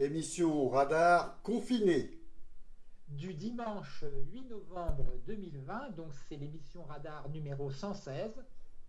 Émission Radar confinée. Du dimanche 8 novembre 2020, donc c'est l'émission Radar numéro 116,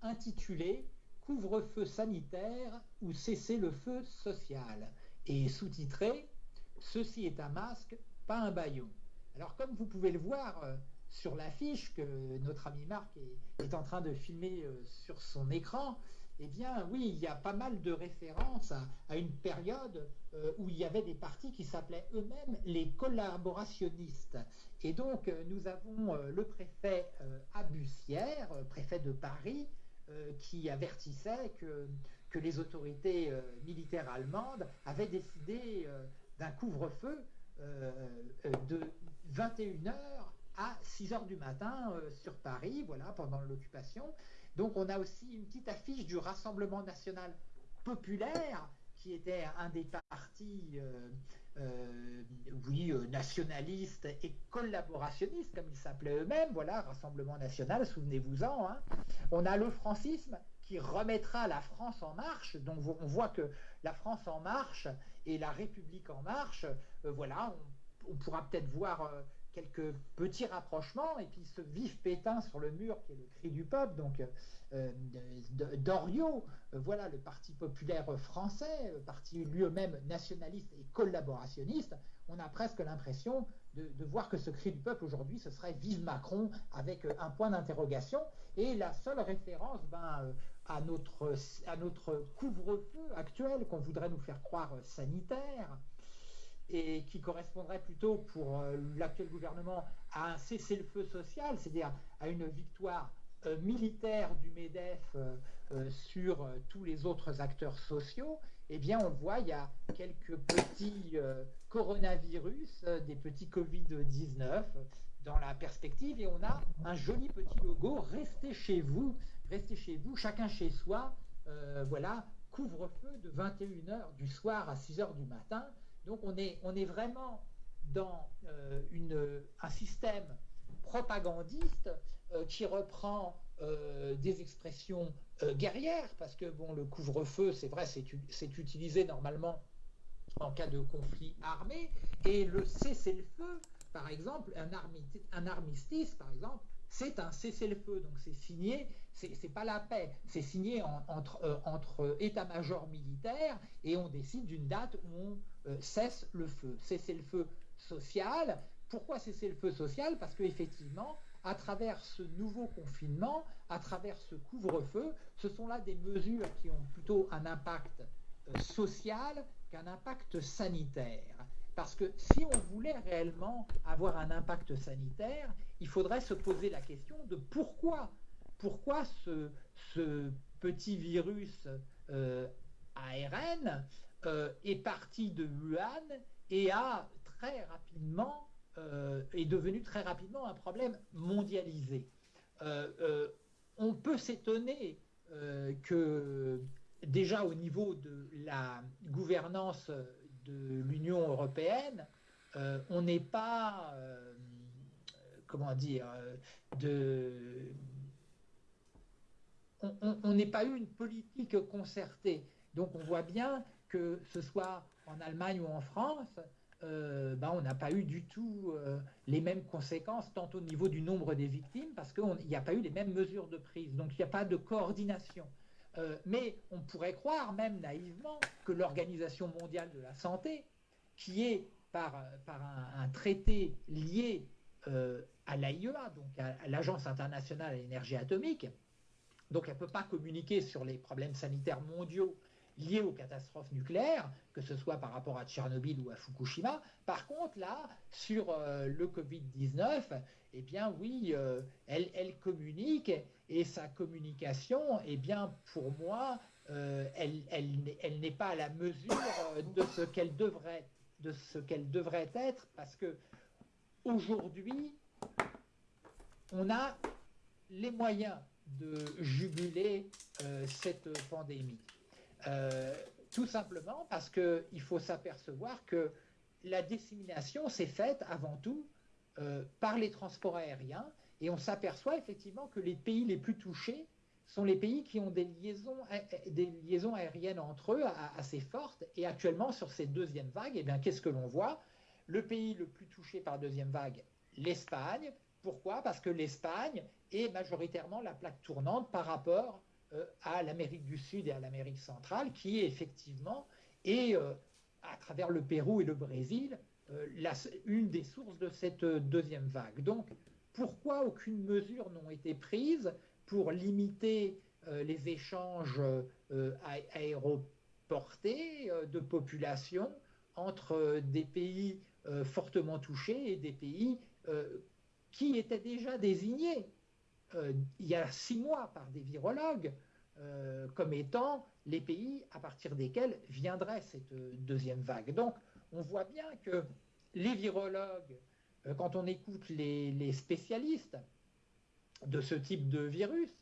intitulée Couvre-feu sanitaire ou cessez-le-feu social et sous-titrée Ceci est un masque, pas un baillon. Alors comme vous pouvez le voir euh, sur l'affiche que notre ami Marc est, en train de filmer euh, sur son écran, eh bien oui, il y a pas mal de références à, une période euh, où il y avait des partis qui s'appelaient eux-mêmes les collaborationnistes. Et donc nous avons le préfet Abussière, préfet de Paris, qui avertissait que, les autorités militaires allemandes avaient décidé d'un couvre-feu de 21h à 6h du matin euh, sur Paris, voilà, pendant l'occupation. Donc on a aussi une petite affiche du Rassemblement national populaire, qui était un des partis, euh, euh, oui, nationalistes et collaborationnistes, comme ils s'appelaient eux-mêmes, voilà, Rassemblement national, souvenez-vous-en. Hein. On a le francisme qui remettra la France en marche, donc on voit que la France en marche et la République en marche, voilà, on, pourra peut-être voir quelques petits rapprochements, et puis ce vif pétain sur le mur qui est le cri du peuple, donc euh, Doriot, euh, voilà le Parti populaire français, parti lui-même nationaliste et collaborationniste, on a presque l'impression de, voir que ce cri du peuple aujourd'hui, ce serait Vive Macron avec euh, un point d'interrogation, et la seule référence ben, à notre, à notre couvre-feu actuel qu'on voudrait nous faire croire sanitaire, et qui correspondrait plutôt pour euh, l'actuel gouvernement à un cessez-le-feu social, c'est-à-dire à une victoire euh, militaire du MEDEF euh, sur tous les autres acteurs sociaux, eh bien on voit, il y a quelques petits coronavirus, des petits Covid-19 dans la perspective, et on a un joli petit logo, restez chez vous, restez chez vous, chacun chez soi, voilà, couvre-feu de 21h du soir à 6h du matin, donc on est, vraiment dans euh, un système propagandiste euh, qui reprend euh, des expressions guerrières, parce que le couvre-feu, c'est vrai, c'est utilisé normalement en cas de conflit armé, et le cessez-le-feu, par exemple, un, armistice, par exemple, c'est un cessez-le-feu, donc c'est signé, c'est pas la paix, c'est signé entre, états-majors militaires et on décide d'une date où on cesse le feu. Cesser le feu social. Pourquoi cesser le feu social? Parce qu'effectivement, à travers ce nouveau confinement, à travers ce couvre-feu, ce sont là des mesures qui ont plutôt un impact euh, social qu'un impact sanitaire. Parce que si on voulait réellement avoir un impact sanitaire, il faudrait se poser la question de pourquoi, pourquoi ce, petit virus euh, ARN euh, est parti de Wuhan et a très rapidement euh, est devenu très rapidement un problème mondialisé. Euh, on peut s'étonner que déjà au niveau de la gouvernance de l'Union européenne, on n'est pas, comment dire, on pas eu une politique concertée. Donc on voit bien que ce soit en Allemagne ou en France, euh, ben, on n'a pas eu du tout euh, les mêmes conséquences, tant au niveau du nombre des victimes, parce qu'il n'y a pas eu les mêmes mesures de prise, donc il n'y a pas de coordination. Euh, mais on pourrait croire même naïvement que l'Organisation mondiale de la santé, qui est par, par un, traité lié à l'AIEA, donc à l'Agence internationale à l'énergie atomique, donc elle ne peut pas communiquer sur les problèmes sanitaires mondiaux liées aux catastrophes nucléaires, que ce soit par rapport à Tchernobyl ou à Fukushima. Par contre, là, sur euh, le Covid-19, eh bien oui, euh, elle, communique et sa communication, eh bien pour moi, euh, elle, n'est pas à la mesure de ce qu'elle devrait, de ce qu'elle devrait être, parce que aujourd'hui, on a les moyens de juguler cette pandémie. Euh, tout simplement parce qu'il faut s'apercevoir que la dissémination s'est faite avant tout euh, par les transports aériens et on s'aperçoit effectivement que les pays les plus touchés sont les pays qui ont des liaisons, liaisons aériennes entre eux assez fortes. Et actuellement, sur ces deuxièmes vagues, eh bien, qu'est-ce que l'on voit? Le pays le plus touché par deuxième vague, l'Espagne. Pourquoi? Parce que l'Espagne est majoritairement la plaque tournante par rapport euh, à l'Amérique du Sud et à l'Amérique centrale, qui effectivement est, euh, à travers le Pérou et le Brésil, euh, une des sources de cette deuxième vague. Donc, pourquoi aucune mesure n'ont été prises pour limiter les échanges aéroportés de population entre des pays fortement touchés et des pays qui étaient déjà désignés euh, il y a six mois par des virologues euh, comme étant les pays à partir desquels viendrait cette deuxième vague. Donc on voit bien que les virologues, euh, quand on écoute les, spécialistes de ce type de virus,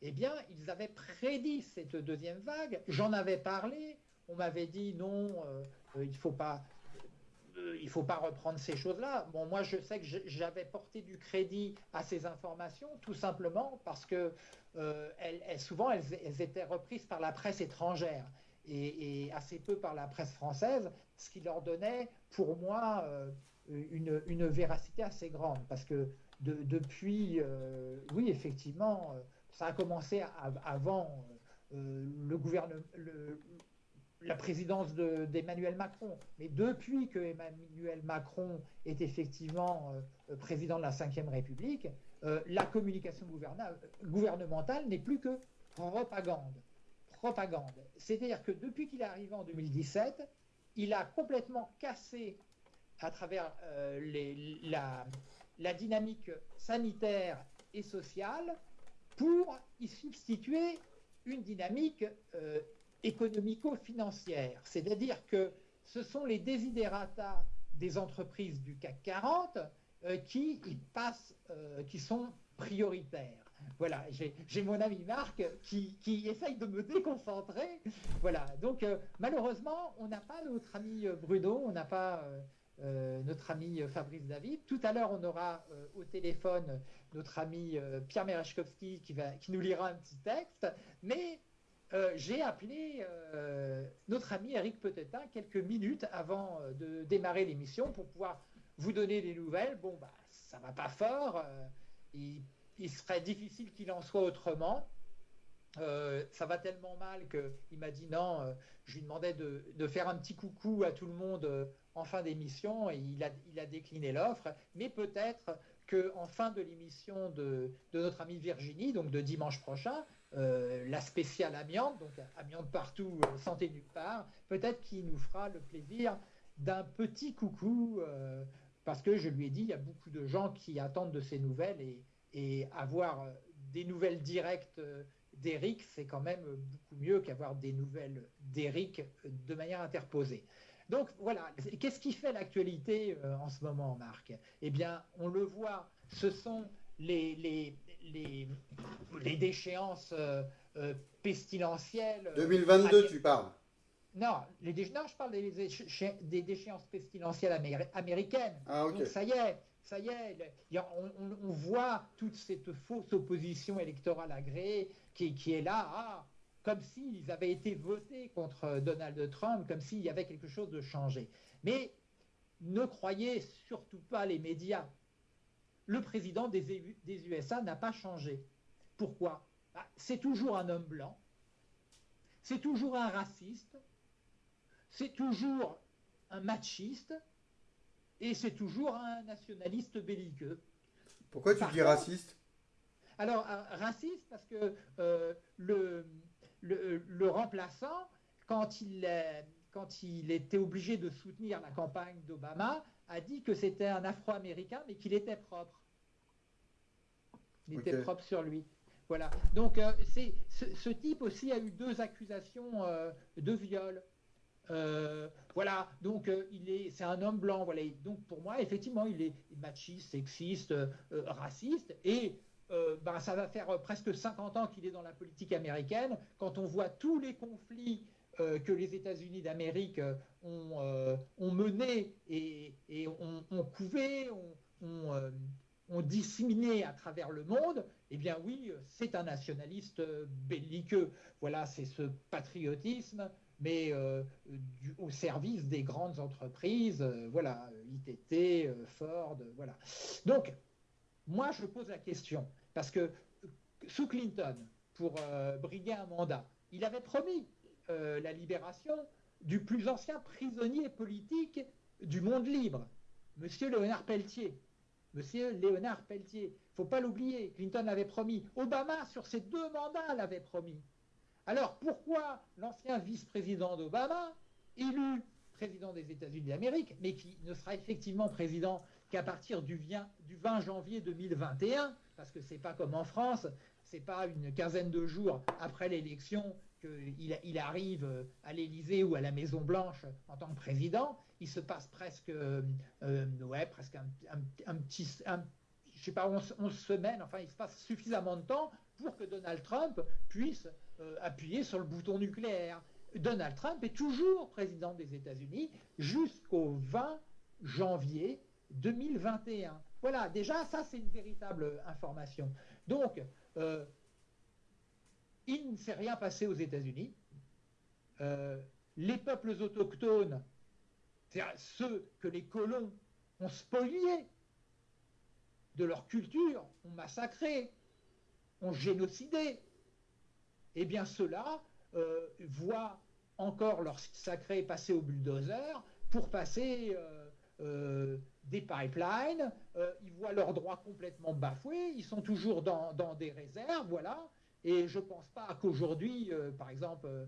eh bien, ils avaient prédit cette deuxième vague. J'en avais parlé. On m'avait dit non, il ne faut pas euh, il ne faut pas reprendre ces choses-là. Bon, moi, je sais que j'avais porté du crédit à ces informations, tout simplement parce que euh, souvent, elles, étaient reprises par la presse étrangère et, assez peu par la presse française, ce qui leur donnait, pour moi, euh, une, véracité assez grande. Parce que depuis, oui, effectivement, ça a commencé avant le gouvernement, la présidence d'Emmanuel Macron. Mais depuis que Emmanuel Macron est effectivement euh, président de la Ve République, euh, la communication gouvernementale n'est plus que propagande. Propagande. C'est-à-dire que depuis qu'il est arrivé en 2017, il a complètement cassé à travers euh, la, la, dynamique sanitaire et sociale pour y substituer une dynamique économico-financière. C'est-à-dire que ce sont les desiderata des entreprises du CAC 40 euh, qui y passent, euh, qui sont prioritaires. Voilà, j'ai mon ami Marc qui, essaye de me déconcentrer. Voilà, donc euh, malheureusement, on n'a pas notre ami Bruno, on n'a pas notre ami Fabrice David. Tout à l'heure, on aura au téléphone notre ami Pierre Merechkowski qui, qui nous lira un petit texte. Mais euh, j'ai appelé euh, notre ami Eric Petetin quelques minutes avant euh, de démarrer l'émission pour pouvoir vous donner des nouvelles. Bon, bah, ça va pas fort. Il, serait difficile qu'il en soit autrement. ça va tellement mal qu'il m'a dit non. je lui demandais de, faire un petit coucou à tout le monde en fin d'émission et il a, décliné l'offre. Mais peut-être qu'en fin de l'émission de, de, notre amie Virginie, donc de dimanche prochain, la spéciale amiante, donc amiante partout, euh, santé nulle part, peut-être qu'il nous fera le plaisir d'un petit coucou, euh, parce que je lui ai dit, il y a beaucoup de gens qui attendent de ces nouvelles et, et avoir des nouvelles directes d'Eric, c'est quand même beaucoup mieux qu'avoir des nouvelles d'Eric de manière interposée. Donc voilà, qu'est-ce qui fait l'actualité en ce moment, Marc? Eh bien, on le voit, ce sont les, les, les déchéances euh, euh, pestilentielles. 2022, euh, tu parles non, les non, je parle des, des déchéances pestilentielles américaines. Ah, Donc ça y est, ça y est, on, voit toute cette fausse opposition électorale agréée qui, qui est là, ah, comme s'ils avaient été votés contre Donald Trump, comme s'il y avait quelque chose de changé. Mais ne croyez surtout pas les médias le président des, USA n'a pas changé. Pourquoi? Bah, C'est toujours un homme blanc, c'est toujours un raciste, c'est toujours un machiste. Et c'est toujours un nationaliste belliqueux. Pourquoi tu dis raciste? Alors, euh, raciste parce que euh, le, le, remplaçant, quand il, quand il était obligé de soutenir la campagne d'Obama, a dit que c'était un Afro-Américain, mais qu'il était propre. Il était propre sur lui. Voilà. Donc, euh, c'est ce, type aussi a eu deux accusations euh, de viol. Euh, voilà. Donc, il est, c'est un homme blanc. Voilà. donc, pour moi, effectivement, il est machiste, sexiste, raciste. Et ben, ça va faire presque 50 ans qu'il est dans la politique américaine. Quand on voit tous les conflits que les États-Unis d'Amérique ont, ont menés et, et ont, couvé, ont, ont disséminé à travers le monde, eh bien oui, c'est un nationaliste belliqueux. Voilà, c'est ce patriotisme, mais euh, au service des grandes entreprises, euh, voilà, ITT, euh, Ford, voilà. Donc, moi, je pose la question, parce que sous Clinton, pour briguer un mandat, il avait promis la libération du plus ancien prisonnier politique du monde libre, Monsieur Léonard Pelletier. Monsieur Léonard Pelletier. Il ne faut pas l'oublier, Clinton l'avait promis. Obama, sur ses deux mandats, l'avait promis. Alors pourquoi l'ancien vice-président d'Obama, élu président des États-Unis d'Amérique, mais qui ne sera effectivement président qu'à partir du 20 janvier 2021, parce que c'est pas comme en France, c'est pas une quinzaine de jours après l'élection qu'il arrive à l'Élysée ou à la Maison Blanche en tant que président, il se passe presque, euh, euh, ouais, presque un, petit, je sais pas, 11, semaines, enfin il se passe suffisamment de temps pour que Donald Trump puisse euh, appuyer sur le bouton nucléaire. Donald Trump est toujours président des États-Unis jusqu'au 20 janvier 2021. Voilà, déjà ça c'est une véritable information. Donc, il ne s'est rien passé aux États-Unis. Euh, les peuples autochtones, c'est-à-dire ceux que les colons ont spoliés de leur culture, ont massacré, ont génocidé, eh bien ceux-là euh, voient encore leur sacré passer au bulldozer pour passer euh, des pipelines, ils voient leurs droits complètement bafoués, ils sont toujours dans des réserves, voilà, et je ne pense pas qu'aujourd'hui, euh, par exemple, euh,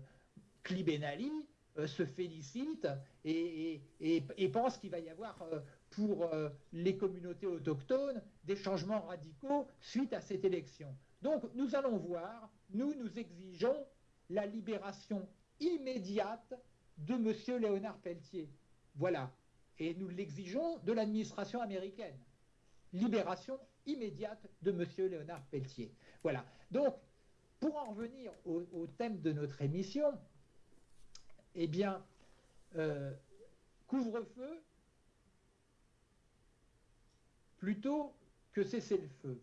euh, se félicite et, pense qu'il va y avoir pour les communautés autochtones des changements radicaux suite à cette élection. Donc nous allons voir, nous nous exigeons la libération immédiate de M. Léonard Pelletier. Voilà. Et nous l'exigeons de l'administration américaine. Libération immédiate de M. Léonard Pelletier. Voilà. Donc pour en revenir au, thème de notre émission, eh bien, euh, couvre-feu plutôt que cessez-le-feu.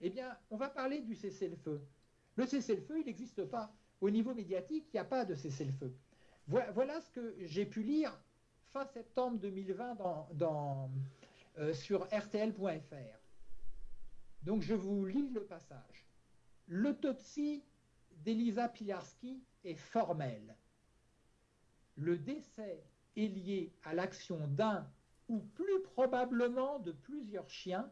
Eh bien, on va parler du cessez-le-feu. Le cessez-le-feu, il n'existe pas. Au niveau médiatique, il n'y a pas de cessez-le-feu. Voilà, ce que j'ai pu lire fin septembre 2020 dans, euh, sur rtl.fr. Donc je vous lis le passage. L'autopsie d'Elisa Pilarski est formelle. Le décès est lié à l'action d'un ou plus probablement de plusieurs chiens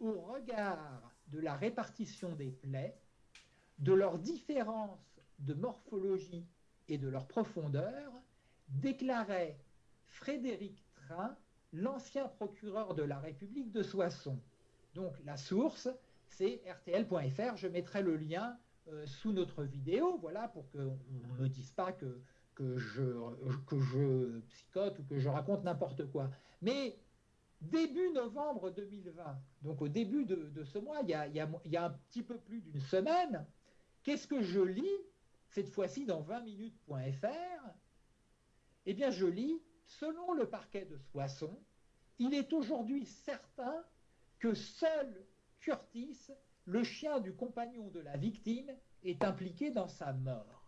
au regard de la répartition des plaies, de leur différence de morphologie et de leur profondeur, déclarait Frédéric Train, l'ancien procureur de la République de Soissons. Donc la source, c'est rtl.fr. Je mettrai le lien euh, sous notre vidéo, voilà, pour qu'on ne me dise pas que, que, je, que je psychote ou que je raconte n'importe quoi. Mais début novembre 2020, donc au début de, ce mois, il y, a, il y, a, un petit peu plus d'une semaine, qu'est-ce que je lis cette fois-ci dans 20minutes.fr Eh bien, je lis, selon le parquet de Soissons, il est aujourd'hui certain que seul Curtis, le chien du compagnon de la victime, est impliqué dans sa mort.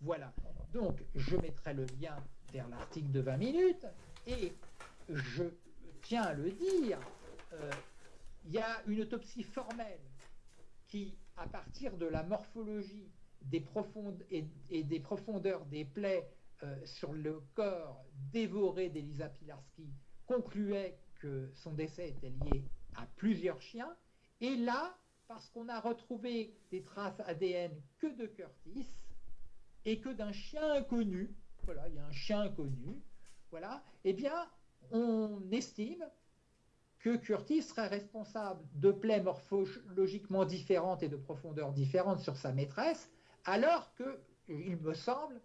Voilà. Donc, je mettrai le lien vers l'article de 20 minutes et je tiens à le dire, euh, il y a une autopsie formelle qui, à partir de la morphologie des et, des profondeurs des plaies euh, sur le corps dévoré d'Elisa Pilarski, concluait que son décès était lié à plusieurs chiens et là, parce qu'on a retrouvé des traces ADN que de Curtis et que d'un chien inconnu, voilà, il y a un chien inconnu, voilà, eh bien, on estime que Curtis serait responsable de plaies morphologiquement différentes et de profondeur différentes sur sa maîtresse, alors que, il me semble,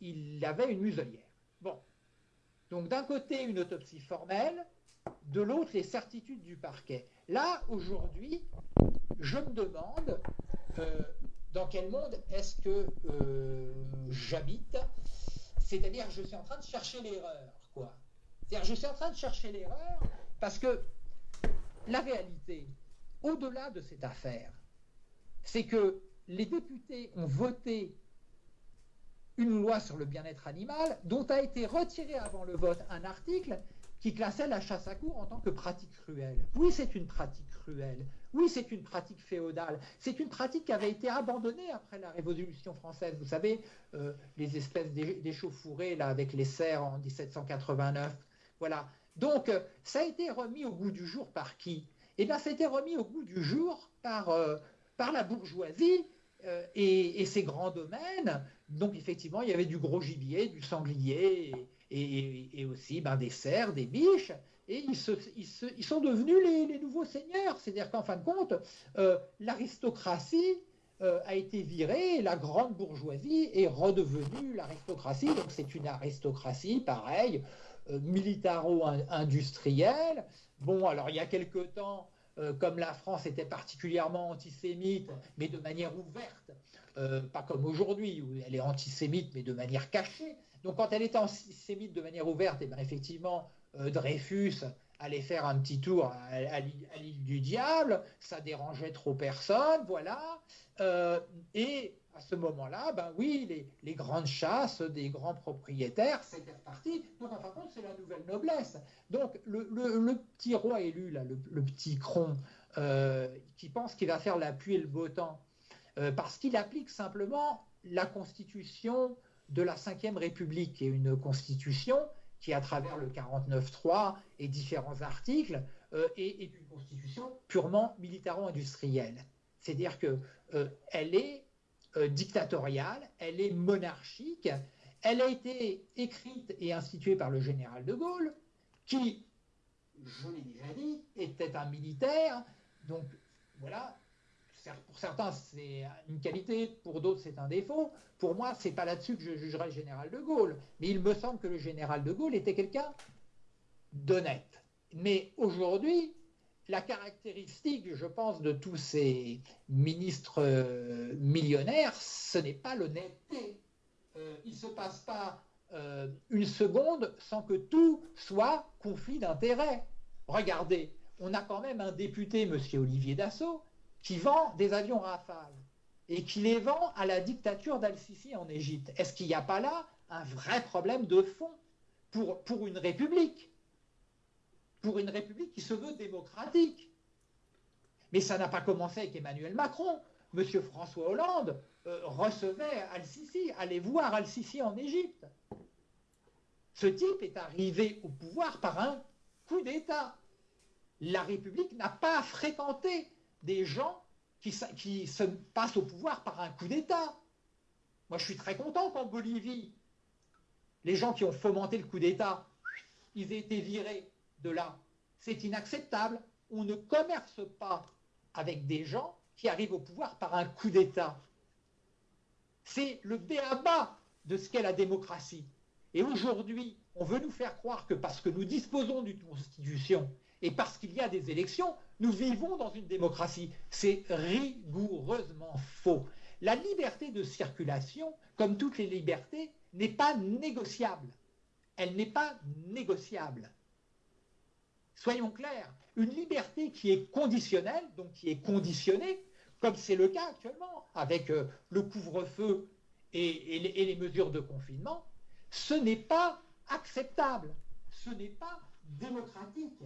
il avait une muselière. Bon. Donc d'un côté, une autopsie formelle, de l'autre, les certitudes du parquet. Là, aujourd'hui, je me demande euh, dans quel monde est-ce que euh, j'habite? C'est-à-dire, je suis en train de chercher l'erreur, quoi. C'est-à-dire, je suis en train de chercher l'erreur parce que la réalité, au-delà de cette affaire, c'est que les députés ont voté une loi sur le bien-être animal dont a été retiré avant le vote un article qui classait la chasse à cour en tant que pratique cruelle. Oui, c'est une pratique cruelle. Oui, c'est une pratique féodale. C'est une pratique qui avait été abandonnée après la Révolution française. Vous savez, euh, les espèces d'échauffourées là avec les serres en 1789. Voilà. Donc, euh, ça a été remis au goût du jour par qui? Eh bien, ça a été remis au goût du jour par, euh, par la bourgeoisie et, ses grands domaines. Donc, effectivement, il y avait du gros gibier, du sanglier aussi ben, des cerfs, des biches et ils, sont devenus les, nouveaux seigneurs. C'est-à-dire qu'en fin de compte, euh, l'aristocratie euh, a été virée et la grande bourgeoisie est redevenue l'aristocratie. Donc c'est une aristocratie, pareil, euh, militaro-industrielle. Bon, alors il y a quelque temps, comme la France était particulièrement antisémite, mais de manière ouverte, pas comme aujourd'hui où elle est antisémite, mais de manière cachée. Donc quand elle était antisémite de manière ouverte, eh bien effectivement, euh, Dreyfus allait faire un petit tour à, l'île du diable, ça dérangeait trop personne, voilà. Euh, et à ce moment-là, ben oui, les, grandes chasses des grands propriétaires, c'était reparti. Donc, en fin de compte, c'est la nouvelle noblesse. Donc, le, petit roi élu, là, le, petit cron, euh, qui pense qu'il va faire la pluie et le beau temps, parce qu'il applique simplement la constitution de la Ve République, est une constitution qui, à travers le 49.3 et différents articles, euh, est, une constitution purement militaro-industrielle. C'est-à-dire qu'elle euh, est euh, dictatoriale, elle est monarchique, elle a été écrite et instituée par le général de Gaulle, qui, je l'ai déjà dit, était un militaire. Donc voilà, pour certains, c'est une qualité, pour d'autres, c'est un défaut. Pour moi, c'est pas là-dessus que je jugerai le général de Gaulle. Mais il me semble que le général de Gaulle était quelqu'un d'honnête. Mais aujourd'hui, la caractéristique, je pense, de tous ces ministres euh, millionnaires, ce n'est pas l'honnêteté. Euh, il ne se passe pas euh, une seconde sans que tout soit conflit d'intérêts. Regardez, on a quand même un député, M. Olivier Dassault, qui vend des avions Rafale et qui les vend à la dictature d'Al-Sisi en Égypte. Est-ce qu'il n'y a pas là un vrai problème de fond pour, pour une république? Pour une république qui se veut démocratique. Mais ça n'a pas commencé avec Emmanuel Macron. Monsieur François Hollande euh, recevait Al-Sisi, allait voir Al-Sisi en Égypte. Ce type est arrivé au pouvoir par un coup d'État. La République n'a pas fréquenté des gens qui, se passent au pouvoir par un coup d'État. Moi, je suis très content qu'en Bolivie, les gens qui ont fomenté le coup d'État, ils aient été virés de là. C'est inacceptable. On ne commerce pas avec des gens qui arrivent au pouvoir par un coup d'État. C'est le béaba de ce qu'est la démocratie. Et aujourd'hui, on veut nous faire croire que parce que nous disposons d'une constitution et parce qu'il y a des élections, nous vivons dans une démocratie. C'est rigoureusement faux. La liberté de circulation, comme toutes les libertés, n'est pas négociable. Elle n'est pas négociable. Soyons clairs, une liberté qui est conditionnelle, donc qui est conditionnée, comme c'est le cas actuellement avec euh, le couvre-feu et, les mesures de confinement, ce n'est pas acceptable, ce n'est pas démocratique.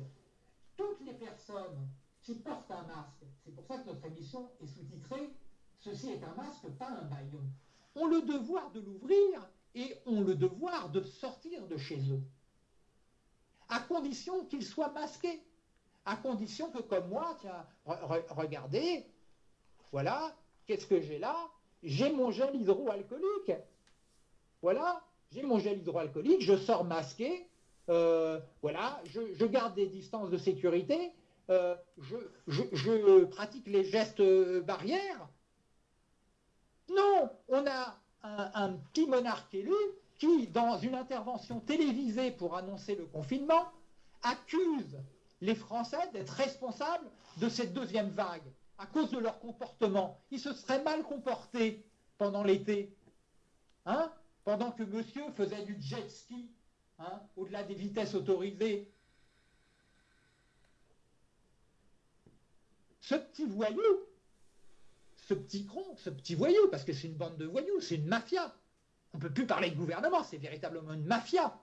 Toutes les personnes qui portent un masque, c'est pour ça que notre émission est sous-titrée Ceci est un masque, pas un baillon, ont le devoir de l'ouvrir et ont le devoir de sortir de chez eux. À condition qu'ils soient masqués. À condition que, comme moi, tiens, regardez, voilà, qu'est-ce que j'ai là? J'ai mon gel hydroalcoolique. Voilà, j'ai mon gel hydroalcoolique, je sors masqué, voilà, je, garde des distances de sécurité, euh, je, pratique les gestes euh, barrières. Non, on a un, petit monarque élu qui, dans une intervention télévisée pour annoncer le confinement, accuse les Français d'être responsables de cette deuxième vague à cause de leur comportement. Ils se seraient mal comportés pendant l'été, hein, pendant que monsieur faisait du jet ski Hein, au-delà des vitesses autorisées. ce petit voyou, ce petit cron, ce petit voyou, parce que c'est une bande de voyous, c'est une mafia. On ne peut plus parler de gouvernement, c'est véritablement une mafia.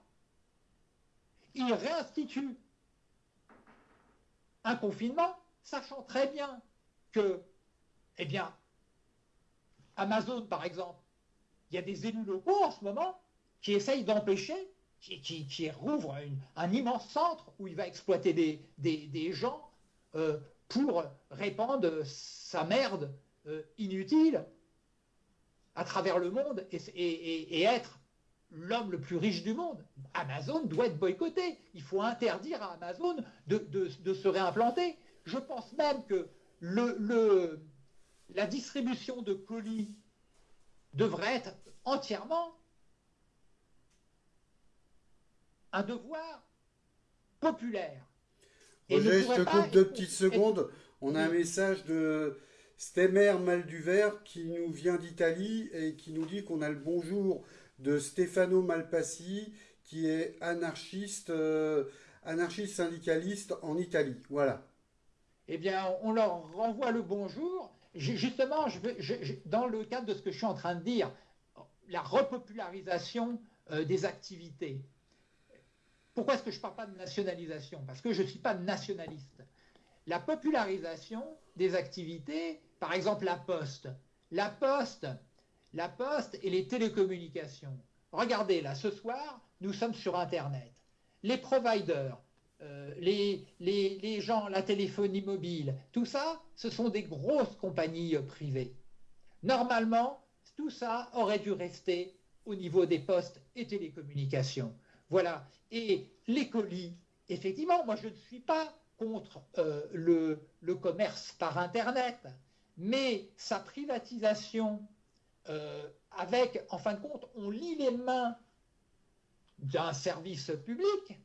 Il réinstitue un confinement, sachant très bien que, eh bien, Amazon, par exemple, il y a des élus locaux en ce moment qui essayent d'empêcher, qui, rouvrent un immense centre où il va exploiter des, gens euh, pour répandre sa merde euh, inutile à travers le monde et, être l'homme le plus riche du monde. Amazon doit être boycotté. Il faut interdire à Amazon de, se réimplanter. Je pense même que la distribution de colis devrait être entièrement un devoir populaire. Roger, je te coupe deux petites secondes. On a un message de Stemmer Malduver qui nous vient d'Italie et qui nous dit qu'on a le bonjour de Stefano Malpassi qui est anarchiste, euh, anarchiste syndicaliste en Italie. Voilà. Eh bien, on leur renvoie le bonjour. Justement, dans le cadre de ce que je suis en train de dire, la repopularisation euh, des activités. Pourquoi est-ce que je ne parle pas de nationalisation? Parce que je ne suis pas nationaliste. La popularisation des activités, par exemple la poste. La poste, la poste et les télécommunications. Regardez, là, ce soir, nous sommes sur Internet. Les providers, euh, les, gens, la téléphonie mobile, tout ça, ce sont des grosses compagnies euh, privées. Normalement, tout ça aurait dû rester au niveau des postes et télécommunications. Voilà. Et les colis, effectivement, moi je ne suis pas contre euh, le, commerce par Internet, mais sa privatisation euh, avec, en fin de compte, on lit les mains d'un service public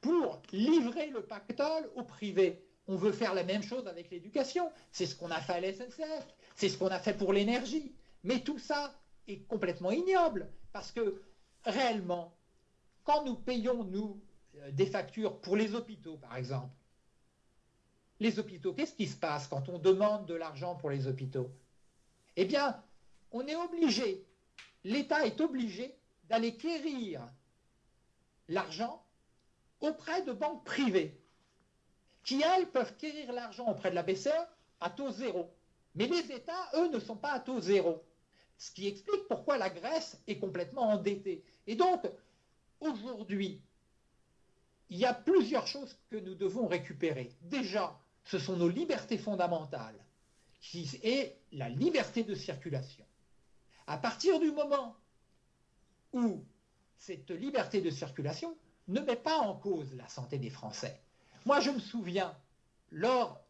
pour livrer le pactole au privé. On veut faire la même chose avec l'éducation. C'est ce qu'on a fait à la SNCF, c'est ce qu'on a fait pour l'énergie. Mais tout ça est complètement ignoble parce que réellement, quand nous payons, nous, euh, des factures pour les hôpitaux, par exemple, les hôpitaux, qu'est-ce qui se passe quand on demande de l'argent pour les hôpitaux? Eh bien, on est obligé, l'État est obligé d'aller quérir l'argent auprès de banques privées, qui, elles, peuvent quérir l'argent auprès de la BCE à taux zéro. Mais les États, eux, ne sont pas à taux zéro. Ce qui explique pourquoi la Grèce est complètement endettée. Et donc, aujourd'hui, il y a plusieurs choses que nous devons récupérer. Déjà, ce sont nos libertés fondamentales, qui est la liberté de circulation. À partir du moment où cette liberté de circulation ne met pas en cause la santé des Français. Moi, je me souviens, lors,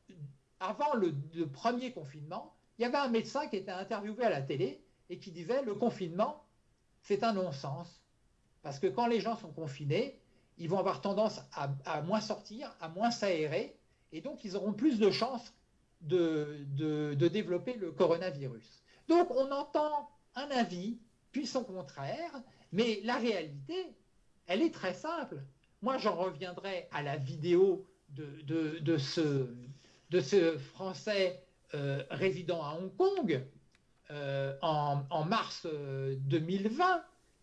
avant le, le premier confinement, il y avait un médecin qui était interviewé à la télé et qui disait le confinement, c'est un non-sens. Parce que quand les gens sont confinés, ils vont avoir tendance à, moins sortir, à moins s'aérer, et donc ils auront plus de chances de, développer le coronavirus. Donc on entend un avis, puis son contraire, mais la réalité, elle est très simple. Moi, j'en reviendrai à la vidéo de, ce, Français euh, résident à Hong Kong euh, en, mars 2020 euh,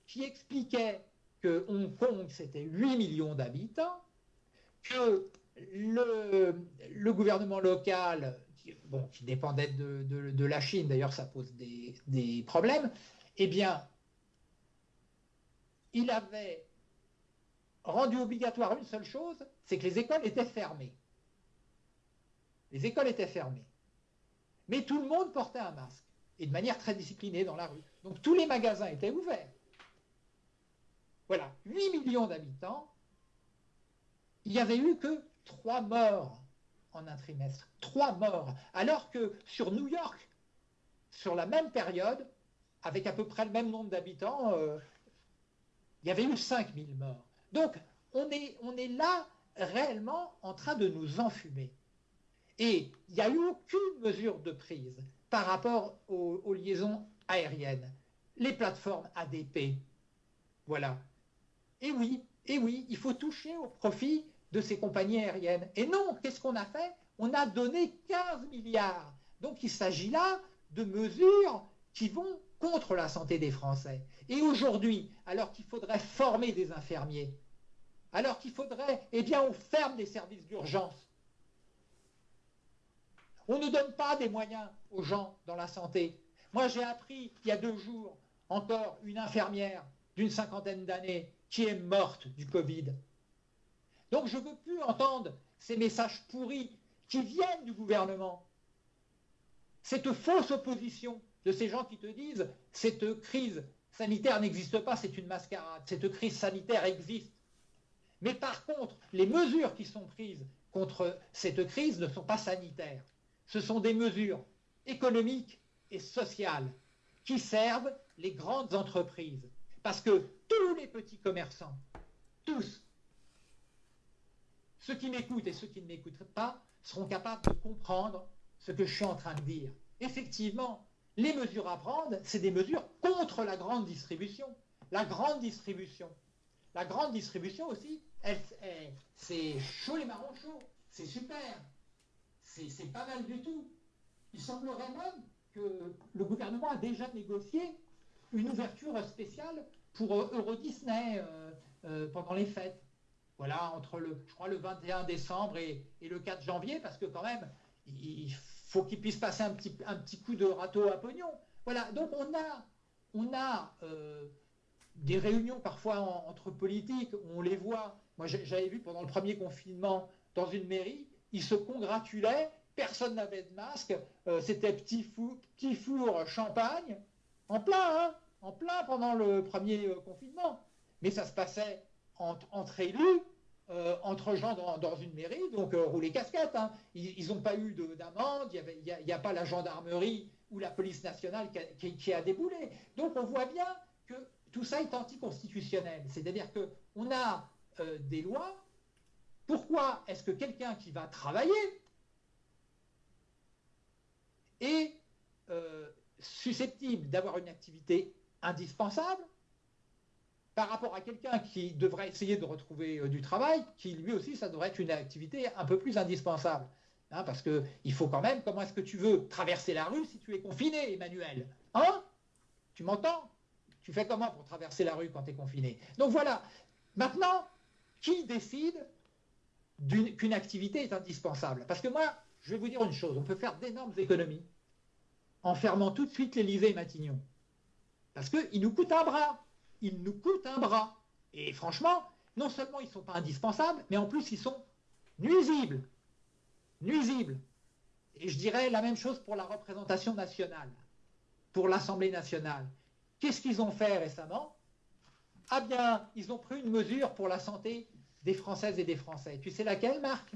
qui expliquait que Hong Kong, c'était 8 millions d'habitants, que le, gouvernement local, qui, dépendait de, la Chine, d'ailleurs ça pose des, des problèmes, eh bien, il avait rendu obligatoire une seule chose, c'est que les écoles étaient fermées. Les écoles étaient fermées. Mais tout le monde portait un masque et de manière très disciplinée dans la rue. Donc tous les magasins étaient ouverts. Voilà, 8 millions d'habitants, il n'y avait eu que 3 morts en un trimestre. 3 morts. Alors que sur New York, sur la même période, avec à peu près le même nombre d'habitants, euh, il y avait eu 5000 morts. Donc on est, on est là réellement en train de nous enfumer. Et il n'y a eu aucune mesure de prise par rapport aux, liaisons aériennes. Les plateformes ADP, voilà. Et oui, et oui, il faut toucher au profit de ces compagnies aériennes. Et non, qu'est-ce qu'on a fait? On a donné 15 milliards. Donc il s'agit là de mesures qui vont contre la santé des Français. Et aujourd'hui, alors qu'il faudrait former des infirmiers, alors qu'il faudrait, eh bien, on ferme des services d'urgence. On ne donne pas des moyens aux gens dans la santé. Moi, j'ai appris il y a deux jours encore une infirmière d'une cinquantaine d'années qui est morte du Covid. Donc je ne veux plus entendre ces messages pourris qui viennent du gouvernement. Cette fausse opposition de ces gens qui te disent cette crise sanitaire n'existe pas, c'est une mascarade, cette crise sanitaire existe. Mais par contre, les mesures qui sont prises contre cette crise ne sont pas sanitaires. Ce sont des mesures économiques et sociales qui servent les grandes entreprises. Parce que tous les petits commerçants, tous, ceux qui m'écoutent et ceux qui ne m'écoutent pas, seront capables de comprendre ce que je suis en train de dire. Effectivement, les mesures à prendre, c'est des mesures contre la grande distribution. La grande distribution. La grande distribution aussi, c'est chaud les marrons chauds. C'est super. C'est pas mal du tout. Il semblerait même que le gouvernement a déjà négocié une ouverture spéciale pour euh, Euro Disney euh, euh, pendant les fêtes. Voilà, entre le, je crois, le 21 décembre et, le 4 janvier, parce que quand même, il faut qu'il puisse passer un petit, un petit coup de râteau à pognon. Voilà, donc on a, on a des réunions parfois entre politiques, on les voit. Moi, j'avais vu pendant le premier confinement dans une mairie, ils se congratulaient, personne n'avait de masque, c'était petit, petit four champagne, en plein, hein en plein pendant le premier euh, confinement. Mais ça se passait entre, élus, euh, entre gens dans, une mairie, donc euh, rouler casquette. Hein. Ils n'ont pas eu d'amende, il n'y a, pas la gendarmerie ou la police nationale qui a, déboulé. Donc on voit bien que tout ça est anticonstitutionnel. C'est-à-dire qu'on a des lois. Pourquoi est-ce que quelqu'un qui va travailler est susceptible d'avoir une activité indispensable par rapport à quelqu'un qui devrait essayer de retrouver euh, du travail, qui lui aussi, ça devrait être une activité un peu plus indispensable. Hein, parce qu'il faut quand même, comment est-ce que tu veux traverser la rue si tu es confiné, Emmanuel Hein? Tu m'entends? Tu fais comment pour traverser la rue quand tu es confiné? Donc voilà, maintenant, qui décide qu'une activité est indispensable? Parce que moi, je vais vous dire une chose, on peut faire d'énormes économies en fermant tout de suite l'Élysée Matignon. Parce qu'ils nous coûtent un bras. Ils nous coûtent un bras. Et franchement, non seulement ils ne sont pas indispensables, mais en plus ils sont nuisibles. Nuisibles. Et je dirais la même chose pour la représentation nationale, pour l'Assemblée nationale. Qu'est-ce qu'ils ont fait récemment? Ah bien, ils ont pris une mesure pour la santé des Françaises et des Français. Tu sais laquelle, Marc?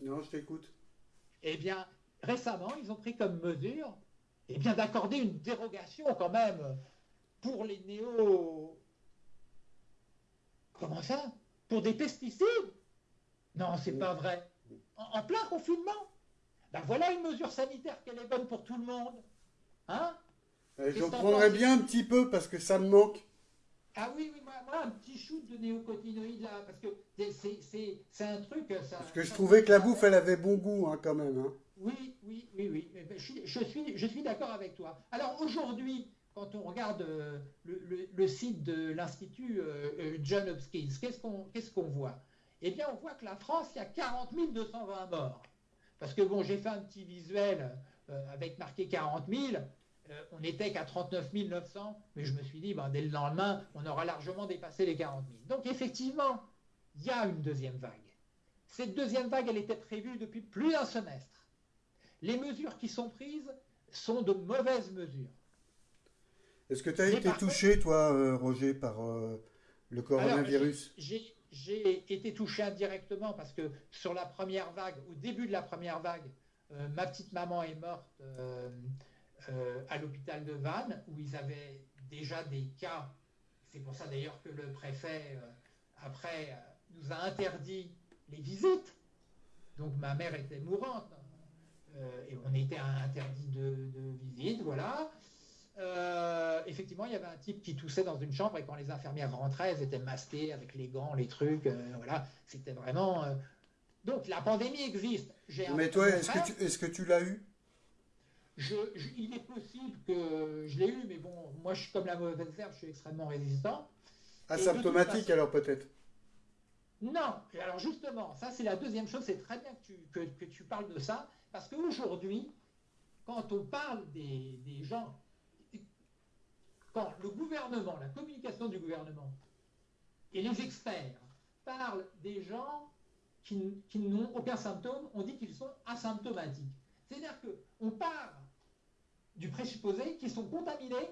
Non, je t'écoute. Eh bien, récemment, ils ont pris comme mesure eh bien d'accorder une dérogation quand même pour les néo... Comment ça? Pour des pesticides? Non, c'est pas vrai. En, plein confinement? Ben voilà une mesure sanitaire qu'elle est bonne pour tout le monde. Hein? Eh, J'en prendrais bien un petit peu parce que ça me manque. Ah oui, oui, moi, un petit shoot de néocotinoïdes là, parce que c'est un truc. Ça, parce que je trouvais que la bouffe, elle avait bon goût hein, quand même. Hein. Oui, oui, oui, oui. Je suis, d'accord avec toi. Alors aujourd'hui, quand on regarde euh, le, site de l'Institut euh, euh, John Hopkins, qu'est-ce qu'on qu'est-ce qu'on voit? Eh bien, on voit que la France, il y a 40 220 morts. Parce que bon, j'ai fait un petit visuel avec marqué 40 000. on n'était qu'à 39 900, mais je me suis dit, ben, dès le lendemain, on aura largement dépassé les 40 000. Donc effectivement, il y a une deuxième vague. Cette deuxième vague, elle était prévue depuis plus d'un semestre les mesures qui sont prises sont de mauvaises mesures. Est-ce que tu as été touché, toi, euh, Roger, par euh, le coronavirus? J'ai été touché indirectement parce que sur la première vague, au début de la première vague, euh, ma petite maman est morte à l'hôpital de Vannes, où ils avaient déjà des cas. C'est pour ça d'ailleurs que le préfet, après, nous a interdit les visites. Donc ma mère était mourante. Euh, et on était interdit de, visite, voilà. Euh, effectivement, il y avait un type qui toussait dans une chambre et quand les infirmières rentraient, elles étaient masquées avec les gants, les trucs, euh, voilà. C'était vraiment Donc la pandémie existe. Mais toi, est-ce que tu, est-ce que tu l'as eu? Il est possible que je l'ai eu, mais bon, moi je suis comme la mauvaise herbe, je suis extrêmement résistant. Asymptomatique alors peut-être? Non, et alors justement, ça c'est la deuxième chose, c'est très bien que tu, que, tu, parles de ça, parce qu'aujourd'hui, quand on parle des, gens, quand le gouvernement, la communication du gouvernement et les experts parlent des gens qui, qui n'ont aucun symptôme, on dit qu'ils sont asymptomatiques. C'est-à-dire qu'on part du présupposé qu'ils sont contaminés,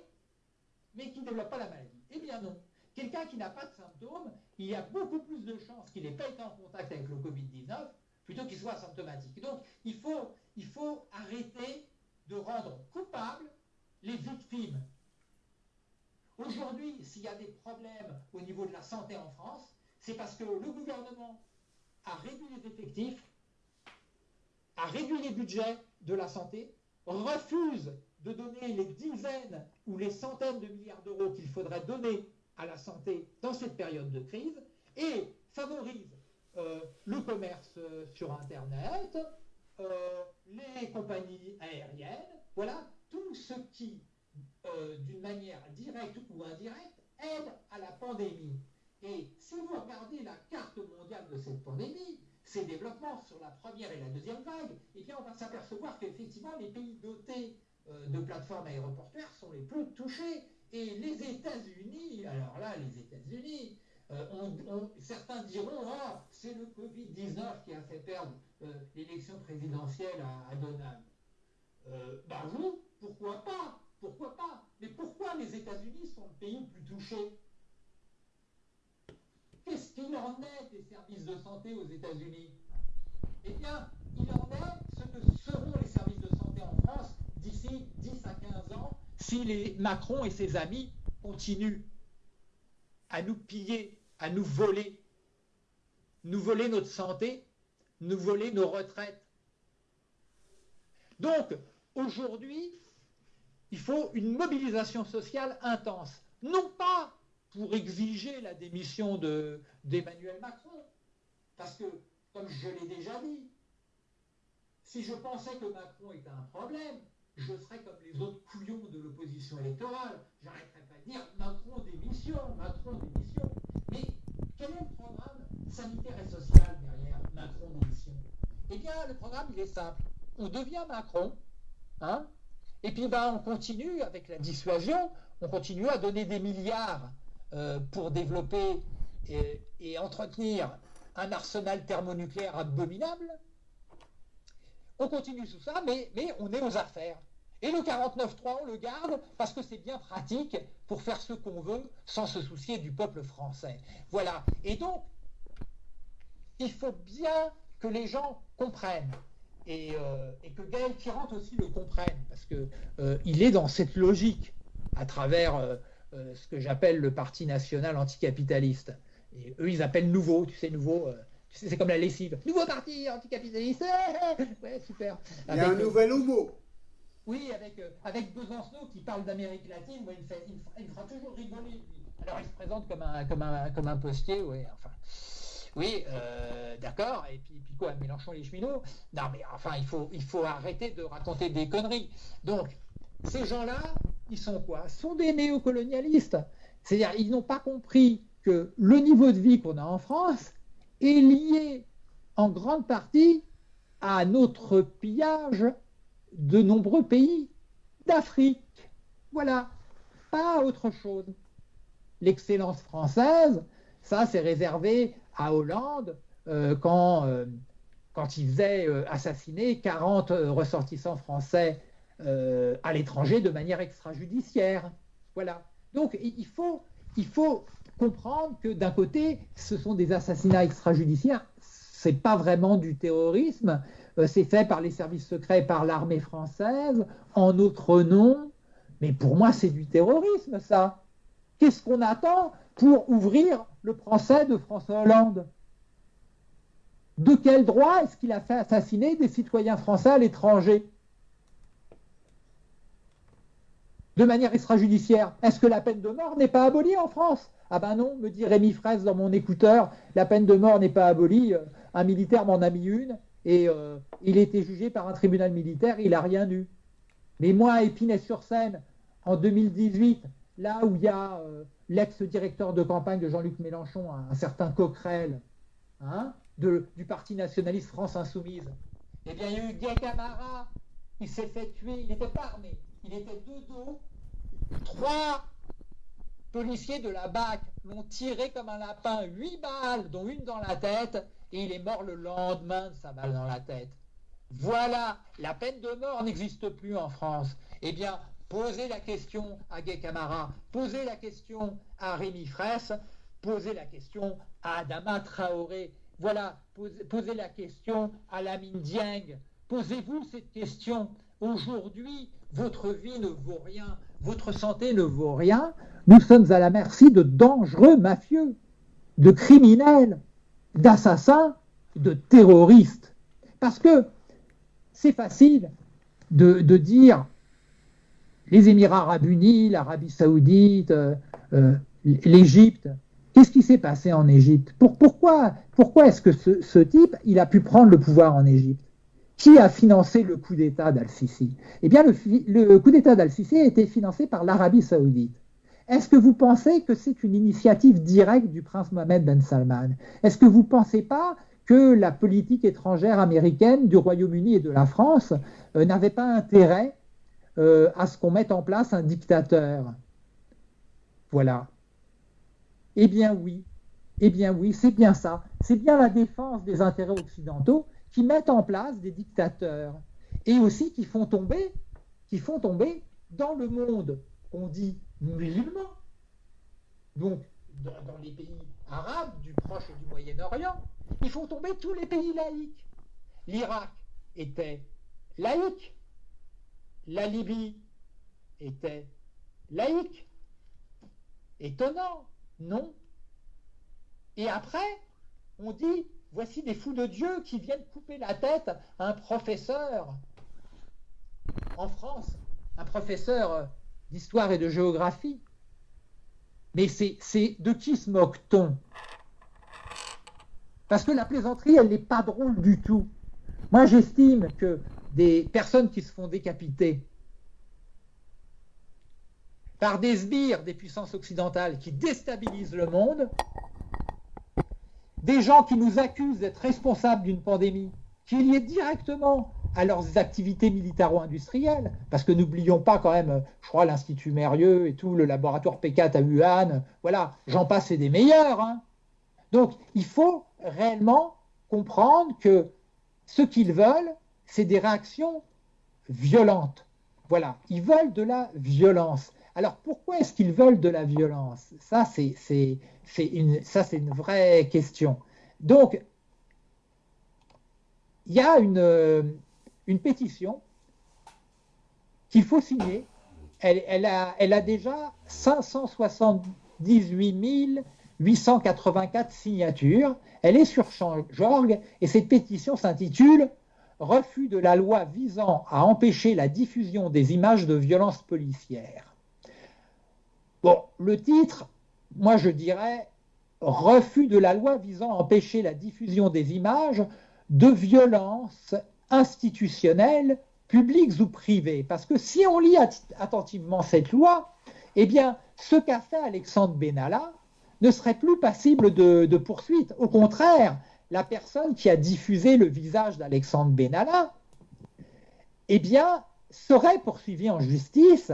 mais qui ne développent pas la maladie. Eh bien non. Quelqu'un qui n'a pas de symptômes, il y a beaucoup plus de chances qu'il n'ait pas été en contact avec le Covid-19 plutôt qu'il soit asymptomatique. Donc il faut, il faut arrêter de rendre coupables les victimes. Aujourd'hui, s'il y a des problèmes au niveau de la santé en France, c'est parce que le gouvernement a réduit les effectifs, a réduit les budgets de la santé, refuse de donner les dizaines ou les centaines de milliards d'euros qu'il faudrait donner à la santé dans cette période de crise et favorise le commerce euh, sur Internet, euh, les compagnies aériennes, voilà, tout ce qui, d'une manière directe ou indirecte, aide à la pandémie. Et si vous regardez la carte mondiale de cette pandémie, ces développements sur la première et la deuxième vague, eh bien on va s'apercevoir qu'effectivement les pays dotés euh, de plateformes aéroportuaires sont les plus touchés. Et les États-Unis, alors là, les États-Unis, euh, certains diront ah, c'est le Covid-19 qui a fait perdre euh, l'élection présidentielle à, Donald. bah vous, pourquoi pas Pourquoi pas. Mais pourquoi les États-Unis sont le pays le plus touché? Qu'est-ce qu'il en est des services de santé aux États-Unis? Eh bien, il en est ce que seront les services de santé en France d'ici 10 à 15 ans si les Macron et ses amis continuent à nous piller, à nous voler, nous voler notre santé, nous voler nos retraites. Donc, aujourd'hui, il faut une mobilisation sociale intense. Non pas pour exiger la démission d'Emmanuel Macron. Parce que, comme je l'ai déjà dit, si je pensais que Macron était un problème, je serais comme les autres couillons de l'opposition électorale. J'arrêterais pas de dire Macron démission, Macron démission. Quel est le programme sanitaire et social derrière Macron démission Eh bien, le programme, il est simple. On devient Macron, hein, et puis ben, on continue avec la dissuasion, on continue à donner des milliards euh, pour développer et, entretenir un arsenal thermonucléaire abominable. On continue tout ça, mais on est aux affaires. Et le 49.3, on le garde parce que c'est bien pratique pour faire ce qu'on veut sans se soucier du peuple français. Voilà. Et donc, il faut bien que les gens comprennent. Et, euh, que Gaël Tirant aussi le comprenne, parce qu'il euh, est dans cette logique à travers euh, ce que j'appelle le Parti national anticapitaliste. Et eux, ils appellent nouveau, tu sais, nouveau. Euh, c'est comme la lessive. Nouveau parti anticapitaliste. ouais, super. Il y a un euh, nouvel homo. Oui, avec, avec Besancenot qui parle d'Amérique latine, il, me fera toujours rigoler. Alors il se présente comme un, comme un, comme un postier, ouais, enfin. Oui, d'accord. Et puis, puis quoi, Mélenchon les cheminots? Non, mais enfin, il faut, il faut arrêter de raconter des conneries. Donc, ces gens-là, ils sont quoi? Sont des néocolonialistes. C'est-à-dire, ils n'ont pas compris que le niveau de vie qu'on a en France est lié en grande partie à notre pillage de nombreux pays d'Afrique. Voilà, pas autre chose. L'excellence française, ça c'est réservé à Hollande euh, quand, euh, quand il faisait euh, assassiner 40 ressortissants français à l'étranger de manière extrajudiciaire. Voilà. Donc il faut, il faut comprendre que d'un côté, ce sont des assassinats extrajudiciaires, c'est pas vraiment du terrorisme, c'est fait par les services secrets, par l'armée française, en notre nom, mais pour moi c'est du terrorisme ça. Qu'est-ce qu'on attend pour ouvrir le procès de François Hollande? De quel droit est-ce qu'il a fait assassiner des citoyens français à l'étranger? De manière extrajudiciaire. Est-ce que la peine de mort n'est pas abolie en France? Ah ben non, me dit Rémi Fraisse dans mon écouteur, la peine de mort n'est pas abolie. un militaire m'en a mis une et euh, il été jugé par un tribunal militaire, il n'a rien eu. Mais moi, à Épinay-sur-Seine, en 2018, là où il y a euh, l'ex-directeur de campagne de Jean-Luc Mélenchon, un, certain Coquerel, hein, du Parti nationaliste France Insoumise, eh bien, il y a eu Guy Camara, il s'est fait tuer, il n'était pas armé, il était de dos, trois policiers de la BAC l'ont tiré comme un lapin, huit balles, dont une dans la tête, et il est mort le lendemain de sa balle dans la tête. Voilà, la peine de mort n'existe plus en France. Eh bien, posez la question à Gay Camara, posez la question à Rémi Fraisse, posez la question à Adama Traoré. Voilà, posez, la question à Lamine Dieng. Posez-vous cette question. Aujourd'hui, votre vie ne vaut rien, votre santé ne vaut rien. Nous sommes à la merci de dangereux mafieux, de criminels, d'assassins, de terroristes. Parce que c'est facile de, dire les Émirats arabes unis, l'Arabie saoudite, euh, euh, l'Égypte. Qu'est-ce qui s'est passé en Égypte? Pourquoi, est-ce que ce, type, il a pu prendre le pouvoir en Égypte? Qui a financé le coup d'État d'Al-Sisi? Eh bien, le, le coup d'État d'Al-Sisi a été financé par l'Arabie saoudite. Est-ce que vous pensez que c'est une initiative directe du prince Mohamed Ben Salman? Est-ce que vous ne pensez pas que la politique étrangère américaine du Royaume-Uni et de la France euh, n'avait pas intérêt euh, à ce qu'on mette en place un dictateur? Voilà. Eh bien oui, eh bien oui, c'est bien ça. C'est bien la défense des intérêts occidentaux qui mettent en place des dictateurs et aussi qui font tomber, qui font tomber dans le monde qu'on dit musulmans. Donc, dans, les pays arabes, du Proche et du Moyen-Orient, il faut tomber tous les pays laïcs. L'Irak était laïque. La Libye était laïque. Étonnant, non? Et après, on dit, voici des fous de Dieu qui viennent couper la tête à un professeur en France, un professeur d'histoire et de géographie. Mais c'est de qui se moque-t-on? Parce que la plaisanterie, elle n'est pas drôle du tout. Moi, j'estime que des personnes qui se font décapiter par des sbires des puissances occidentales qui déstabilisent le monde, des gens qui nous accusent d'être responsables d'une pandémie, qui est liée directement à leurs activités militaro-industrielles, parce que n'oublions pas quand même, je crois, l'Institut Mérieux et tout, le laboratoire P4 à Wuhan, voilà, j'en passe et des meilleurs. Hein. Donc, il faut réellement comprendre que ce qu'ils veulent, c'est des réactions violentes. Voilà, ils veulent de la violence. Alors, pourquoi est-ce qu'ils veulent de la violence? Ça, c'est une, ça, c'est une vraie question. Donc, il y a une, une pétition qu'il faut signer. Elle, a, déjà 578 884 signatures. Elle est sur Change.org et cette pétition s'intitule Refus de la loi visant à empêcher la diffusion des images de violences policières. Bon, le titre, moi je dirais Refus de la loi visant à empêcher la diffusion des images de violences institutionnels, publics ou privés. Parce que si on lit attentivement cette loi, eh bien, ce qu'a fait Alexandre Benalla ne serait plus passible de, poursuite. Au contraire, la personne qui a diffusé le visage d'Alexandre Benalla, eh serait poursuivie en justice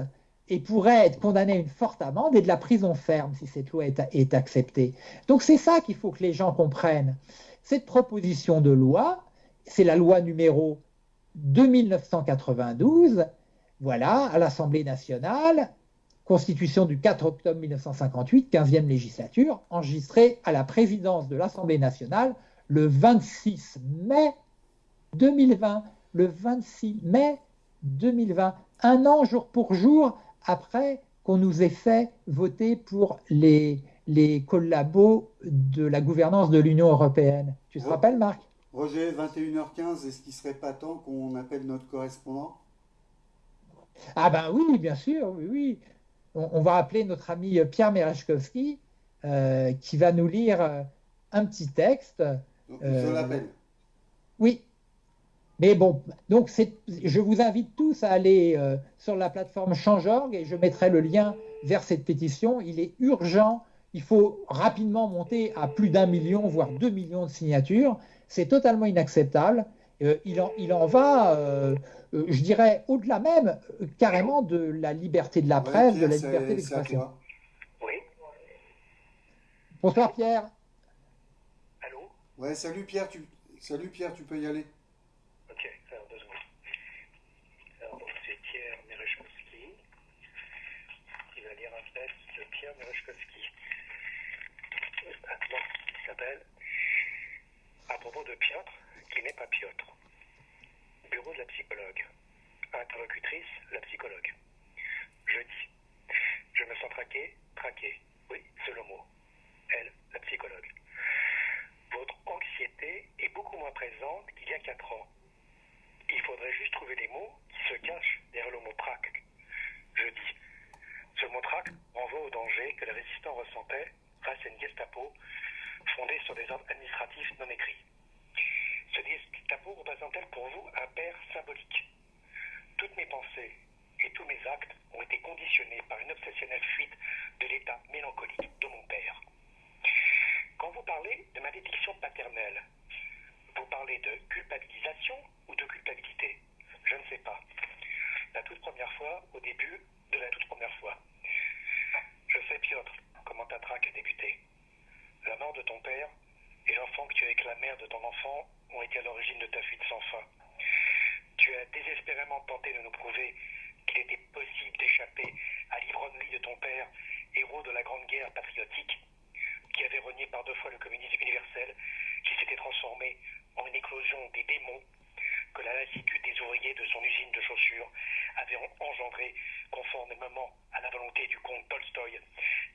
et pourrait être condamnée à une forte amende et de la prison ferme si cette loi est acceptée. Donc c'est ça qu'il faut que les gens comprennent. Cette proposition de loi, c'est la loi numéro 2992, voilà, à l'Assemblée nationale, Constitution du 4 octobre 1958, 15e législature, enregistrée à la présidence de l'Assemblée nationale le 26 mai 2020. Le 26 mai 2020, un an jour pour jour après qu'on nous ait fait voter pour les, les collabos de la gouvernance de l'Union européenne. Tu te rappelles, Marc? Roger, 21h15, est-ce qu'il serait pas temps qu'on appelle notre correspondant? Ah ben oui, bien sûr, oui, oui. On, va appeler notre ami Pierre Merechkowski, euh, qui va nous lire euh, un petit texte je l'appelle. Oui. Mais bon, donc je vous invite tous à aller sur la plateforme Change.org et je mettrai le lien vers cette pétition. Il est urgent, il faut rapidement monter à plus d'un million, voire deux millions de signatures. C'est totalement inacceptable. il, en, il, en, va euh, je dirais au-delà même euh, carrément de la liberté de la presse, de la liberté d'expression. Oui. Bonsoir Pierre. Allô? Ouais, salut Pierre, tu salut Pierre, tu peux y aller. Ok, alors deux secondes. Alors c'est Pierre Merechkowski qui va lire un texte de Pierre Merechkowski. Maintenant, il s'appelle? À propos de Piotr, qui n'est pas Piotr. Bureau de la psychologue. Interlocutrice, la psychologue. Je dis. Je me sens traqué, traqué. Oui, c'est le mot. Elle, la psychologue. Votre anxiété est beaucoup moins présente qu'il y a 4 ans. Il faudrait juste trouver des mots qui se cachent derrière le mot trac. Je dis. Ce mot trac renvoie au danger que les résistants ressentaient grâce à une Gestapo fondée sur des ordres administratifs non écrits. Ce Gestapo représente-t-elle pour vous un père symbolique Toutes mes pensées et tous mes actes ont été conditionnés par une obsessionnelle fuite de l'état mélancolique de mon père. Quand vous parlez de malédiction paternelle, vous parlez de culpabilisation ou de culpabilité Je ne sais pas. La toute première fois, au début de la toute première fois. Je sais, Piotr, comment ta traque a débuté. La mort de ton père et l'enfant que tu as avec la mère de ton enfant ont été à l'origine de ta fuite sans fin. Tu as désespérément tenté de nous prouver qu'il était possible d'échapper à l'ivrognerie de ton père, héros de la Grande Guerre patriotique, qui avait renié par deux fois le communisme universel, qui s'était transformé en une éclosion des démons que la lassitude des ouvriers de son usine de chaussures avait engendré conformément à la volonté du comte Tolstoï,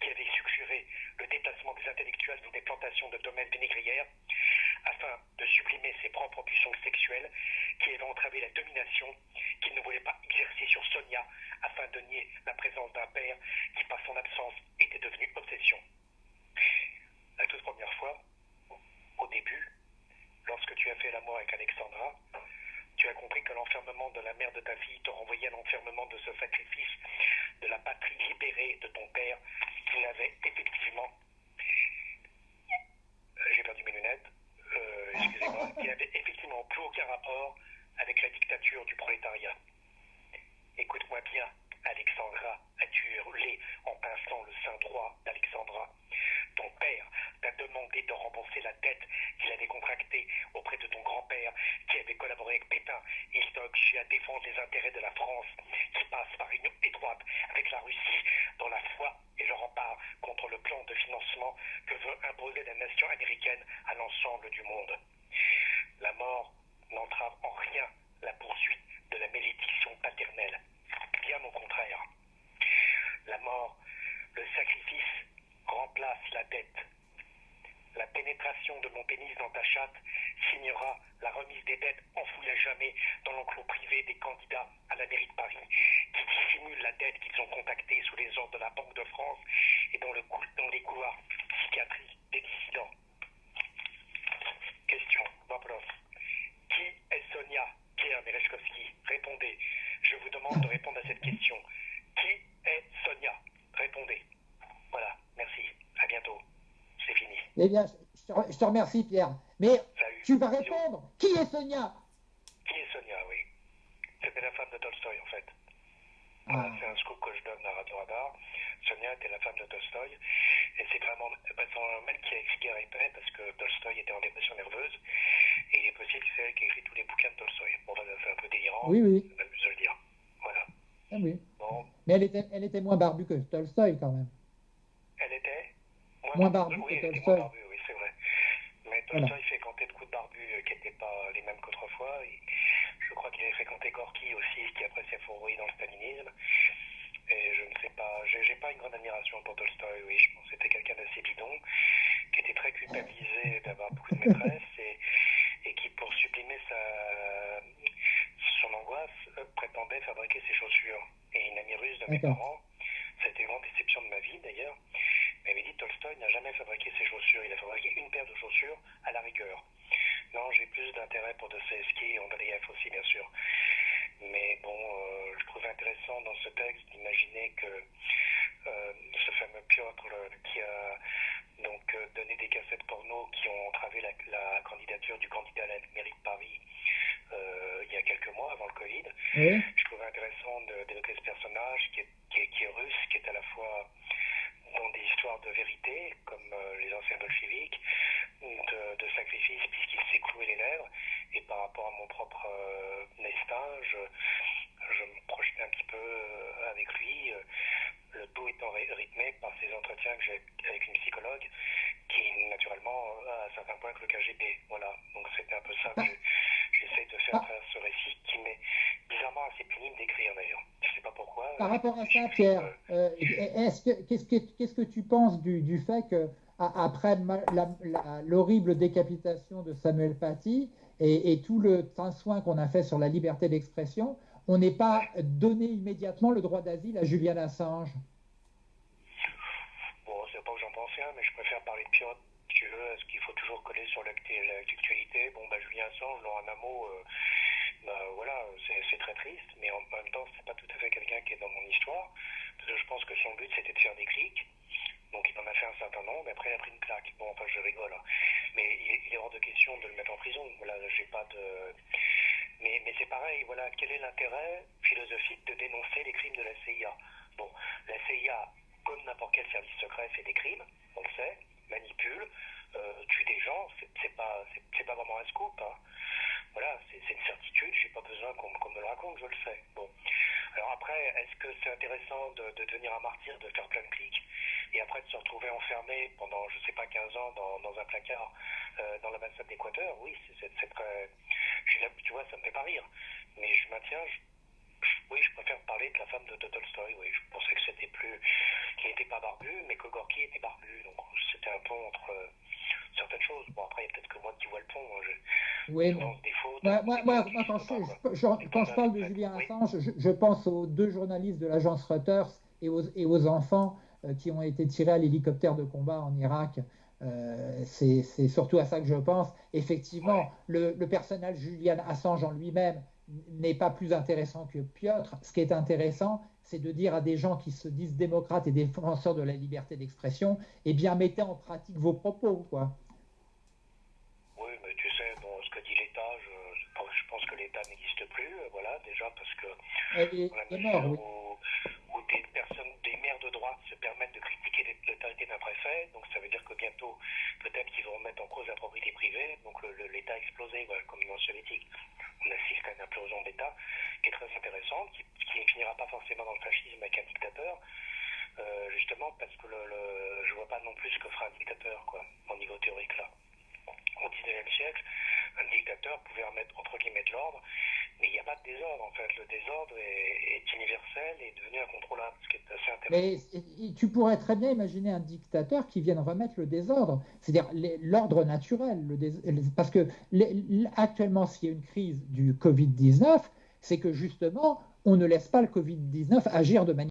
qui avait suggéré le déplacement des intellectuels dans des plantations de domaines vinaigrières, afin de supprimer ses propres pulsions sexuelles, qui avaient entravé la domination qu'il ne voulait pas exercer sur Sonia, afin de nier la présence d'un père qui, par son absence, était devenu obsession. La toute première fois, au début, lorsque tu as fait l'amour avec Alexandra, tu as compris que l'enfermement de la mère de fille te renvoyait à l'enfermement de ce sacrifice de la patrie libérée de ton père qui n'avait effectivement. J'ai perdu mes lunettes. Euh, excusez-moi. Qui n'avait effectivement plus aucun rapport avec la dictature du prolétariat. Écoute-moi bien, Alexandra as-tu hurlé en pinçant le sein droit d'Alexandra? Ton père t'a demandé de rembourser la dette qu'il avait contractée auprès de ton grand-père qui avait collaboré avec Pétain. Il t'a obligé à défendre les intérêts de la France qui passe par une étroite avec la Russie dans la foi et le rempart contre le plan de financement que veut imposer la nation américaine à l'ensemble du monde. La mort n'entrave en rien la poursuite de la malédiction paternelle. Bien au contraire. La mort, le sacrifice remplace la dette. La pénétration de mon pénis dans ta chatte signera la remise des dettes enfouies à jamais dans l'enclos privé des candidats à la mairie de Paris, qui dissimulent la dette qu'ils ont contactée sous les ordres de la Banque de France et dans, le, dans les couloirs psychiatriques des dissidents. Question, Vapros. Qui est Sonia Pierre Merechkowski Répondez. Je vous demande de répondre à cette question. Qui est Sonia? Répondez. Voilà, merci. À bientôt. C'est fini. Eh bien, je te, remercie, Pierre. Mais tu vas répondre. Qui est Sonia? Qui est Sonia, oui. C'était la femme de Tolstoï, en fait. Ah. C'est un scoop que je donne à Radio Radar. Sonia était la femme de Tolstoï. Et c'est vraiment un mec qui a écrit Guerre et paix parce que Tolstoï était en dépression nerveuse. Et il est possible que c'est elle qui a écrit tous les bouquins de Tolstoï. Bon, c'est un peu délirant. Oui, oui. Je le dire. Voilà. Ah oui. Bon. Mais elle était, elle était moins barbue que Tolstoï quand même. Elle était moins, moins barbue oui, que Tolstoï. Moins barbue, oui, c'est vrai. Mais Tolstoï voilà. fréquentait de coups de barbu euh, qui n'étaient pas les mêmes qu'autrefois. Je crois qu'il avait fréquenté Gorky aussi, qui après s'est fourré dans le stalinisme. Et je ne sais pas, j'ai pas une grande admiration pour Tolstoï, oui, je pense que c'était quelqu'un d'assez bidon, qui était très culpabilisé d'avoir beaucoup de maîtresses et, et qui, pour sublimer sa, son angoisse, euh, prétendait fabriquer ses chaussures. Et une amie russe de mes parents, été une grande déception de ma vie d'ailleurs, m'avait dit Tolstoï n'a jamais fabriqué ses chaussures, il a fabriqué une paire de chaussures à la rigueur. Non, j'ai plus d'intérêt pour Dostoevsky et Andreev aussi, bien sûr. Mais bon, euh, je trouvais intéressant dans ce texte d'imaginer que euh, ce fameux Piotr qui a donc donné des cassettes porno qui ont entravé la, candidature du candidat à la mairie de Paris il y a quelques mois avant le Covid. Je trouvais intéressant d'évoquer ce personnage qui est, qui, est, qui est, russe, qui est à la fois dans des histoires de vérité, comme les anciens bolcheviques, de, de sacrifice puisqu'il s'est cloué les lèvres. Et par rapport à mon propre euh, destin, je, je, me projetais un petit peu euh, avec lui, euh, le tout étant rythmé par ces entretiens que j'ai avec une qui naturellement a à certains points que le KGB. Voilà, donc c'était un peu ça que j'essaie de faire à travers ce récit qui m'est bizarrement assez pénible d'écrire d'ailleurs. Je ne sais pas pourquoi. Par rapport à ça, Pierre, qu'est-ce que, qu'est-ce que tu penses du, du fait que après l'horrible décapitation de Samuel Paty et, tout le soin qu'on a fait sur la liberté d'expression, on n'est pas donné immédiatement le droit d'asile à Julian Assange Bon, c'est pas que j'en pense rien, mais je préfère parler de Piotr. Tu veux, est-ce qu'il faut toujours coller sur l'actualité Bon, bah, Julien Assange, dans un mot, euh, bah, voilà, c'est très triste, mais en même temps, c'est pas tout à fait quelqu'un qui est dans mon histoire. Parce que je pense que son but, c'était de faire des clics. Donc il en a fait un certain nombre, mais après il a pris une claque. Bon, enfin je rigole. Hein. Mais il, est hors de question de le mettre en prison. Voilà, j'ai pas de. Mais, mais c'est pareil, voilà, quel est l'intérêt philosophique de dénoncer les crimes de la CIA Bon, la CIA, comme n'importe quel service secret, fait des crimes, on le sait, manipule, euh, tue des gens, c'est pas, c'est pas vraiment un scoop. Hein. Voilà, c'est une certitude, j'ai pas besoin qu'on me le raconte, je le sais. Bon. Alors après, est-ce que c'est intéressant de, de, devenir un martyr, de faire plein de clics et après de se retrouver enfermé pendant, je sais pas, 15 ans dans, dans un placard euh, dans l'ambassade d'Équateur, oui, c'est très... tu vois, ça me fait pas rire. Mais je maintiens, oui, je préfère parler de la femme de, Tolstoy, oui. Je pensais que c'était plus... qu'il n'était pas barbu, mais que Gorky était barbu. Donc c'était un pont entre euh, certaines choses. Bon, après, il y a peut-être que moi qui vois le pont. Hein, je, oui, moi, moi, moi, quand, je, quand je parle de Julien Assange, je, je, pense aux deux journalistes de l'agence Reuters et aux, et aux enfants euh, qui ont été tirés à l'hélicoptère de combat en Irak. Euh, c'est surtout à ça que je pense. Effectivement, le, personnage Julian Assange en lui-même n'est pas plus intéressant que Piotr. Ce qui est intéressant, c'est de dire à des gens qui se disent démocrates et défenseurs de la liberté d'expression, eh bien, mettez en pratique vos propos, quoi. Oui, mais tu sais, bon, ce que dit l'État, je, pense que l'État n'existe plus, voilà, déjà parce que... Il est, mort, oui de droite se permettent de critiquer l'autorité d'un préfet, donc ça veut dire que bientôt, peut-être qu'ils vont remettre en cause la propriété privée, donc l'État explosé, voilà, comme dans le soviétique. On assiste à une implosion d'État qui est très intéressante, qui, ne finira pas forcément dans le fascisme avec un dictateur, euh, justement parce que le, le, je vois pas non plus ce que fera un dictateur, quoi, au niveau théorique là. Au 19e siècle, un dictateur pouvait remettre entre guillemets de l'ordre, mais il n'y a pas de désordre en fait. Le désordre est, universel et est devenu incontrôlable, ce qui est assez intéressant. Mais tu pourrais très bien imaginer un dictateur qui vienne remettre le désordre, c'est-à-dire l'ordre naturel. Parce que actuellement, s'il y a une crise du Covid-19, c'est que justement, on ne laisse pas le Covid-19 agir de manière